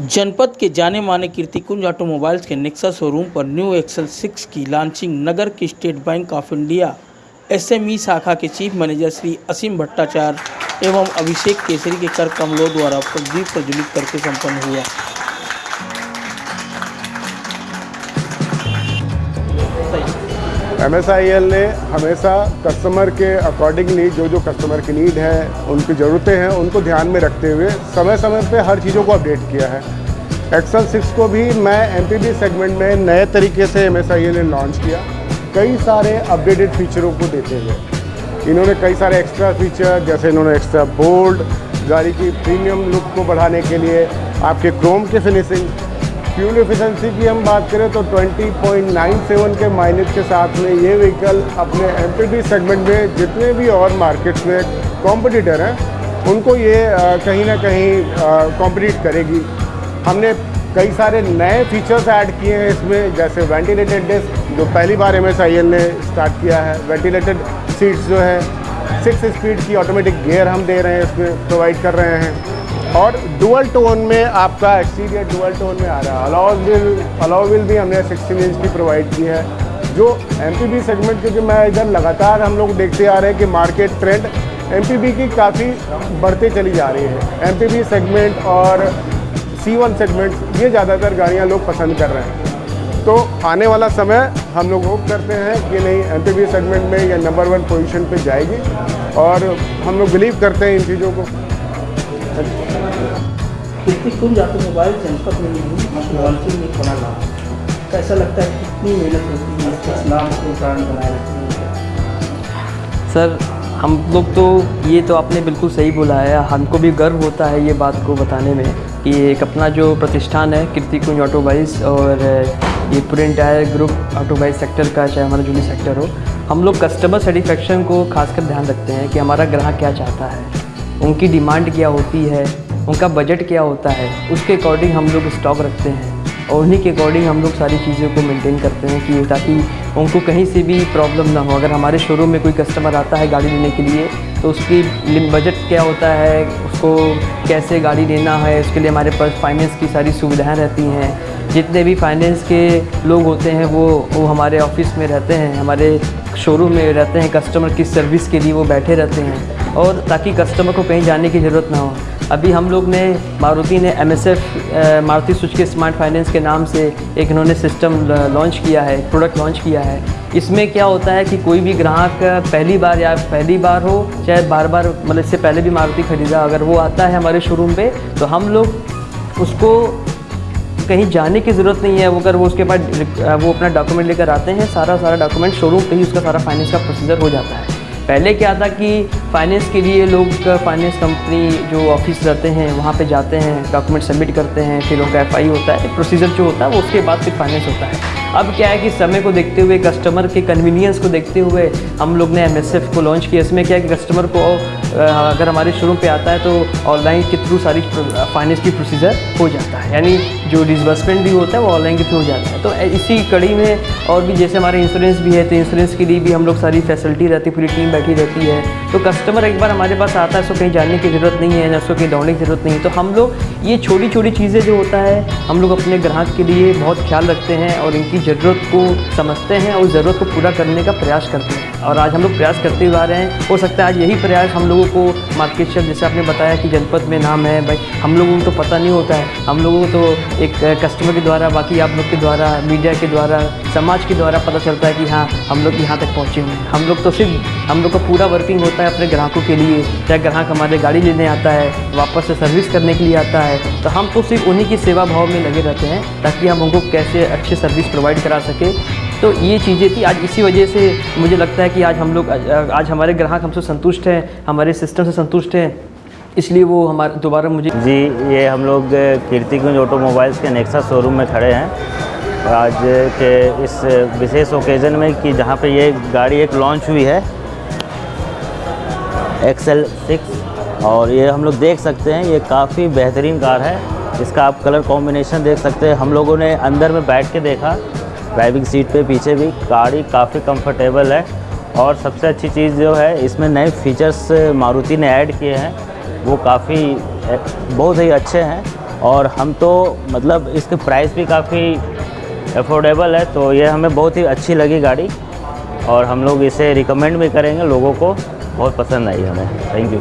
जनपद के जाने माने कीर्तिकुंज ऑटोमोबाइल्स के नेक्सा शोरूम पर न्यू एक्सल सिक्स की लॉन्चिंग नगर की State Bank of India, SME शाखा के चीफ मैनेजर श्री असीम भट्टाचार्य एवं अभिषेक केसरी के कर कमलों द्वारा प्रदीप प्रज्वलित करके संपन्न हुआ। MSIL ने हमेशा कस्टमर के अकॉर्डिंगली जो जो कस्टमर की नीड है, उनकी ज़रूरतें हैं, उनको ध्यान में रखते हुए समय समय पे हर चीज़ों को अपडेट किया है। एक्सल सिक्स को भी मैं एम सेगमेंट में नए तरीके से MSIL ने लॉन्च किया। कई सारे अपडेटेड फीचरों को देते हुए। इन्होंने कई सारे एक्स्ट्रा फीचर जैसे इन्होंने एक्स्ट्रा बोल्ड गाड़ी की प्रीमियम लुक को बढ़ाने के लिए, आपके क्रोम की फिनिशिंग फ्यूल एफिशिएंसी की हम बात करें तो 20.97 के माइलेज के साथ में ये व्हीकल अपने एम सेगमेंट में जितने भी और मार्केट्स में कॉम्पिटिटर हैं, उनको ये कहीं ना कहीं कॉम्पिटिट करेगी। हमने कई सारे नए फीचर्स ऐड किए हैं इसमें, जैसे वेंटिलेटेड डिस्क जो पहली बार एम ने स्टार्ट किया है। वेंटिलेटेड सीट्स जो है सिक्स स्पीड की ऑटोमेटिक गियर हम दे रहे हैं इसमें प्रोवाइड कर रहे हैं। और डुअल टोन में आपका एक्सटीरियर डुअल टोन में आ रहा है। अलाउ विल अलाउ विल भी हमने 16 इंच की प्रोवाइड की है। जो एमपीबी सेगमेंट क्योंकि मैं इधर लगातार हम लोग देखते आ रहे हैं कि मार्केट ट्रेंड एमपीबी की काफ़ी बढ़ते चली जा रही है। एमपीबी सेगमेंट और C1 सेगमेंट ये ज़्यादातर गाड़ियाँ लोग पसंद कर रहे हैं। तो आने वाला समय हम लोग होप करते हैं कि नहीं एमपीबी सेगमेंट में ये नंबर वन पोजीशन पे जाएगी और हम लोग बिलीव करते हैं इन चीज़ों को। कीर्तिकुंज ऑटोमोबाइल जनपद में लॉन्चिंग में बना नाम कैसा लगता है कितनी मेहनत होती है इस नाम को ब्रांड बनाए रखने सर, हम लोग तो ये तो आपने बिल्कुल सही बोला है। हमको भी गर्व होता है ये बात को बताने में कि एक अपना जो प्रतिष्ठान है कीर्तिकुंज ऑटोबाइज और ये पूरे इंटायर ग्रुप ऑटोबाइज सेक्टर का, चाहे हमारा जूली सेक्टर हो, हम लोग कस्टमर सेटिस्फेक्शन को खासकर ध्यान रखते हैं कि हमारा ग्राहक क्या चाहता है। उनकी डिमांड क्या होती है, उनका बजट क्या होता है, उसके अकॉर्डिंग हम लोग स्टॉक रखते हैं। और उन्हीं के अकॉर्डिंग हम लोग सारी चीज़ों को मेंटेन करते हैं कि ताकि उनको कहीं से भी प्रॉब्लम ना हो। अगर हमारे शोरूम में कोई कस्टमर आता है गाड़ी लेने के लिए तो उसकी बजट क्या होता है, उसको कैसे गाड़ी लेना है, उसके लिए हमारे पास फाइनेंस की सारी सुविधाएँ रहती हैं। जितने भी फाइनेंस के लोग होते हैं, वो वो हमारे ऑफ़िस में रहते हैं, हमारे शोरूम में रहते हैं कस्टमर की सर्विस के लिए वो बैठे रहते हैं। और ताकि कस्टमर को कहीं जाने की ज़रूरत ना हो। अभी हम लोग ने, मारुति ने M S F Maruti Suzuki smart finance के नाम से एक इन्होंने सिस्टम लॉन्च किया है प्रोडक्ट लॉन्च किया है। इसमें क्या होता है कि कोई भी ग्राहक पहली बार या पहली बार हो, चाहे बार बार मतलब इससे पहले भी मारुति खरीदा, अगर वो आता है हमारे शोरूम पे तो हम लोग उसको कहीं जाने की ज़रूरत नहीं है। वो अगर वो उसके पास वो अपना डॉक्यूमेंट लेकर आते हैं सारा सारा डॉक्यूमेंट शोरूम पे ही उसका सारा फाइनेंस का प्रोसीजर हो जाता है। पहले क्या था कि फाइनेंस के लिए लोग फाइनेंस कंपनी जो ऑफ़िस रहते हैं, वहाँ पे जाते हैं डॉक्यूमेंट सबमिट करते हैं, फिर उनका एफ़ होता है प्रोसीजर जो होता है, वो उसके बाद फिर फाइनेंस होता है। अब क्या है कि समय को देखते हुए कस्टमर के कन्वीनियंस को देखते हुए हम लोग ने एमएसएफ को लॉन्च किया। इसमें क्या है कि कस्टमर को अगर हमारे शोरूम पे आता है तो ऑनलाइन के थ्रू सारी फाइनेंस की प्रोसीजर हो जाता है। यानी जो डिसबर्समेंट भी होता है, वो ऑनलाइन के थ्रू हो जाता है। तो इसी कड़ी में और भी जैसे हमारे इंश्योरेंस भी है तो इंश्योरेंस के लिए भी हम लोग सारी फैसिलिटी रहती है, पूरी टीम बैठी रहती है। तो कस्टमर एक बार हमारे पास आता है, उसको कहीं जानने की ज़रूरत नहीं है ना उसको कहीं दौड़ने की ज़रूरत नहीं है। तो हम लोग ये छोटी छोटी चीज़ें जो होता है, हम लोग अपने ग्राहक के लिए बहुत ख्याल रखते हैं और इनकी ज़रूरत को समझते हैं और ज़रूरत को पूरा करने का प्रयास करते हैं। और आज हम लोग प्रयास करते आ रहे हैं। हो सकता है आज यही प्रयास हम लोगों को मार्केट शेयर जैसे आपने बताया कि जनपद में नाम है, भाई, हम लोगों को तो पता नहीं होता है। हम लोगों को तो एक कस्टमर के द्वारा, बाकी आप लोग के द्वारा मीडिया के द्वारा, समाज के द्वारा पता चलता है कि हाँ हम लोग यहाँ तक पहुँचे हुए हैं। हम लोग तो सिर्फ़, हम लोग का पूरा वर्किंग होता है अपने ग्राहकों के लिए। चाहे ग्राहक हमारे गाड़ी लेने आता है, वापस से सर्विस करने के लिए आता है तो हम तो सिर्फ़ उन्हीं की सेवा भाव में लगे रहते हैं, ताकि हम उनको कैसे अच्छी सर्विस प्रोवाइड करा सके। तो ये चीज़ें थी। आज इसी वजह से मुझे लगता है कि आज हम लोग, आज हमारे ग्राहक हमसे संतुष्ट हैं, हमारे सिस्टम से संतुष्ट हैं। इसलिए वो हमारे, दोबारा मुझे जी, ये हम लोग कीर्तिकुंज ऑटोमोबाइल्स के नेक्सा शोरूम में खड़े हैं। आज के इस विशेष ओकेज़न में कि जहाँ पे ये गाड़ी एक लॉन्च हुई है एक्सेल सिक्स और ये हम लोग देख सकते हैं, ये काफ़ी बेहतरीन कार है। इसका आप कलर कॉम्बिनेशन देख सकते हैं। हम लोगों ने अंदर में बैठ के देखा ड्राइविंग सीट पे पीछे भी गाड़ी काफ़ी कंफर्टेबल है। और सबसे अच्छी चीज़ जो है, इसमें नए फीचर्स मारुति ने ऐड किए हैं। वो काफ़ी बहुत ही अच्छे हैं। और हम तो मतलब इसके प्राइस भी काफ़ी अफोर्डेबल है तो ये हमें बहुत ही अच्छी लगी गाड़ी। और हम लोग इसे रिकमेंड भी करेंगे लोगों को। बहुत पसंद आई हमें। Thank you